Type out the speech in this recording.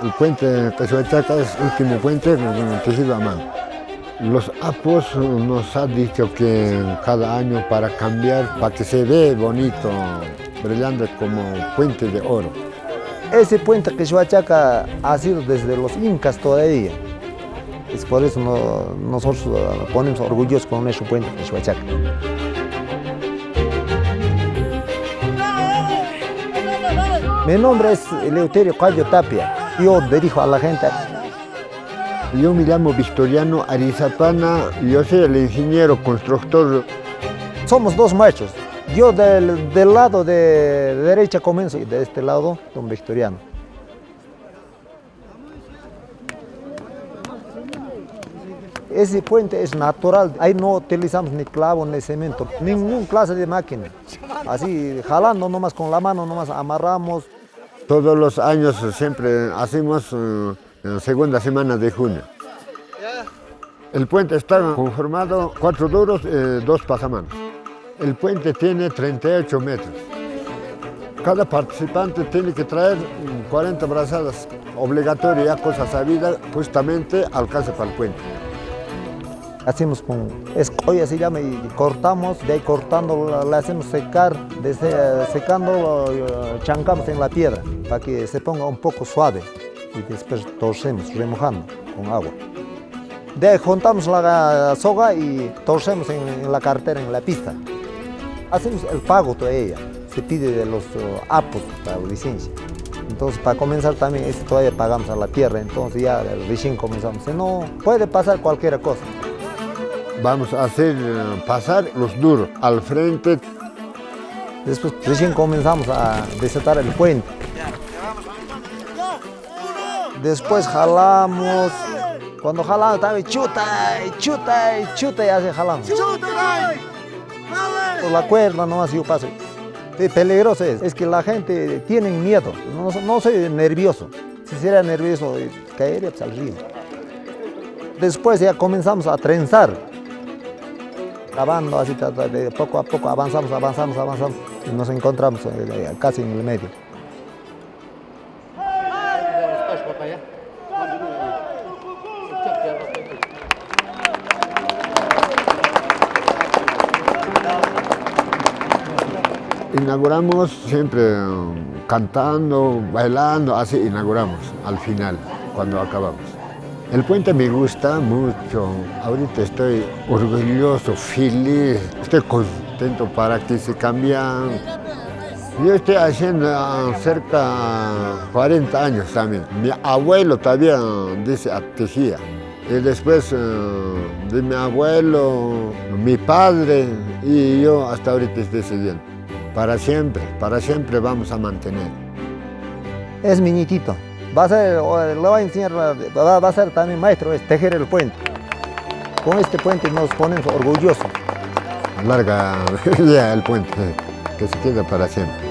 El puente Cachuachaca es el último puente tejido a mano. Los APOS nos han dicho que cada año para cambiar, para que se vea bonito, brillando como puente de oro. Ese puente Quechuachaca ha sido desde los incas todavía. Es por eso nosotros ponemos orgullosos con nuestro puente Quechuachaca. Mi nombre es Eleuterio Cayo Tapia. Yo dirijo a la gente. Yo me llamo Victoriano Arizapana, yo soy el ingeniero constructor. Somos dos machos. Yo del, del lado de derecha comienzo y de este lado, don Victoriano. Ese puente es natural, ahí no utilizamos ni clavo ni cemento, ningún clase de máquina. Así jalando nomás con la mano, nomás amarramos. Todos los años siempre hacemos en la segunda semana de junio. El puente está conformado cuatro duros, y dos pasamanos. El puente tiene 38 metros. Cada participante tiene que traer 40 brazadas obligatorias, cosa sabida, justamente alcance para el puente. Hacemos con escolla, se llama, y cortamos, de ahí cortando la hacemos secar, desde secando chancamos en la piedra para que se ponga un poco suave y después torcemos, remojando con agua. De ahí juntamos la soga y torcemos en, la cartera, en la pista. Hacemos el pago todavía, se pide de los apos para licencia. Entonces, para comenzar también, este todavía pagamos a la tierra, entonces ya recién comenzamos. No, puede pasar cualquier cosa. Vamos a hacer pasar los duros al frente. Después recién comenzamos a desatar el puente. Después jalamos. Cuando jalamos también chuta, y chuta, y chuta y así jalamos. Por la cuerda nomás yo paso. Es peligroso es, es que la gente tiene miedo, no, no soy nervioso. Si sería nervioso, caería pues, al río. Después ya comenzamos a trenzar cavando así, poco a poco avanzamos, avanzamos, avanzamos y nos encontramos eh, casi en el medio. Inauguramos siempre cantando, bailando, así inauguramos al final, cuando acabamos. El puente me gusta mucho. Ahorita estoy orgulloso, feliz, estoy contento para que se cambian. Yo estoy haciendo cerca de 40 años también. Mi abuelo todavía dice tejía. Y después de mi abuelo, mi padre y yo hasta ahorita estoy siguiendo. Para siempre, para siempre vamos a mantener. Es mi nietito. Va a ser, enseñar, va a ser también maestro, es tejer el puente. Con este puente nos ponemos orgullosos. Larga ya el puente, que se queda para siempre.